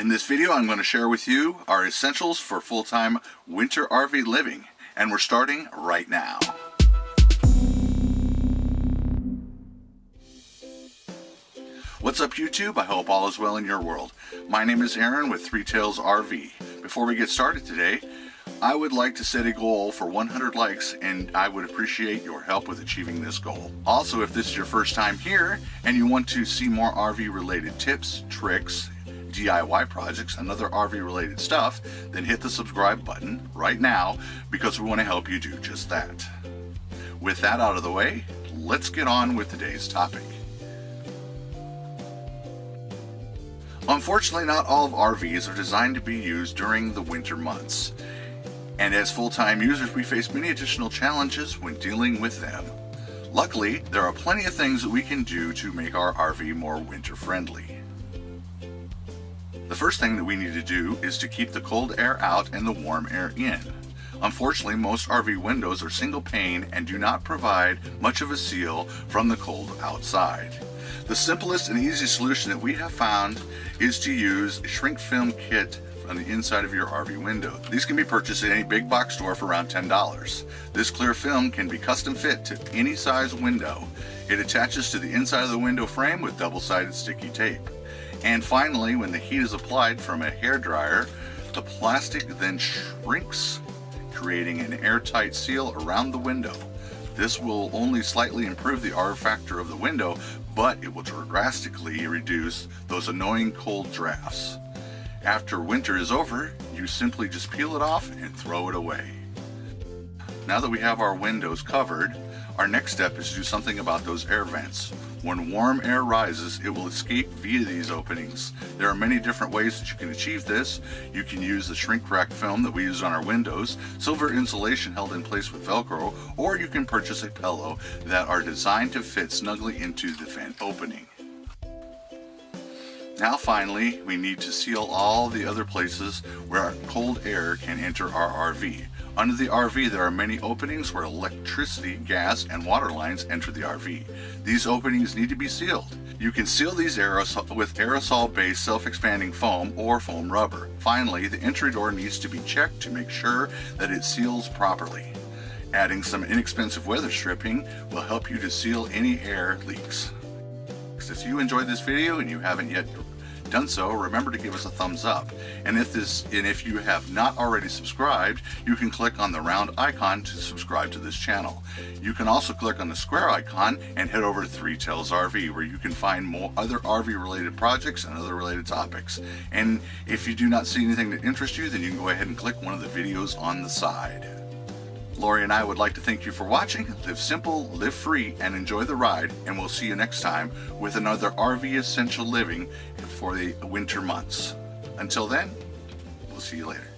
In this video I'm going to share with you our essentials for full-time winter RV living and we're starting right now. What's up YouTube? I hope all is well in your world. My name is Aaron with Three Tails RV. Before we get started today, I would like to set a goal for 100 likes and I would appreciate your help with achieving this goal. Also, if this is your first time here and you want to see more RV related tips, tricks, DIY projects, and other RV related stuff, then hit the subscribe button right now because we want to help you do just that. With that out of the way, let's get on with today's topic. Unfortunately, not all of RVs are designed to be used during the winter months and as full-time users we face many additional challenges when dealing with them. Luckily, there are plenty of things that we can do to make our RV more winter friendly. The first thing that we need to do is to keep the cold air out and the warm air in. Unfortunately, most RV windows are single pane and do not provide much of a seal from the cold outside. The simplest and easiest solution that we have found is to use a shrink film kit on the inside of your RV window. These can be purchased at any big box store for around $10. This clear film can be custom fit to any size window. It attaches to the inside of the window frame with double-sided sticky tape. And finally, when the heat is applied from a hair dryer, the plastic then shrinks, creating an airtight seal around the window. This will only slightly improve the R factor of the window, but it will drastically reduce those annoying cold drafts. After winter is over, you simply just peel it off and throw it away. Now that we have our windows covered, our next step is to do something about those air vents. When warm air rises, it will escape via these openings. There are many different ways that you can achieve this. You can use the shrink wrap film that we use on our windows, silver insulation held in place with Velcro, or you can purchase a pillow that are designed to fit snugly into the vent opening. Now finally, we need to seal all the other places where cold air can enter our RV. Under the RV there are many openings where electricity, gas, and water lines enter the RV. These openings need to be sealed. You can seal these aerosol with aerosol-based self-expanding foam or foam rubber. Finally, the entry door needs to be checked to make sure that it seals properly. Adding some inexpensive weather stripping will help you to seal any air leaks. If you enjoyed this video and you haven't yet done so, remember to give us a thumbs up. And if this and if you have not already subscribed, you can click on the round icon to subscribe to this channel. You can also click on the square icon and head over to Three Tails RV where you can find more other RV related projects and other related topics. And if you do not see anything that interests you, then you can go ahead and click one of the videos on the side. Lori and I would like to thank you for watching. Live simple, live free, and enjoy the ride. And we'll see you next time with another RV Essential Living for the winter months. Until then, we'll see you later.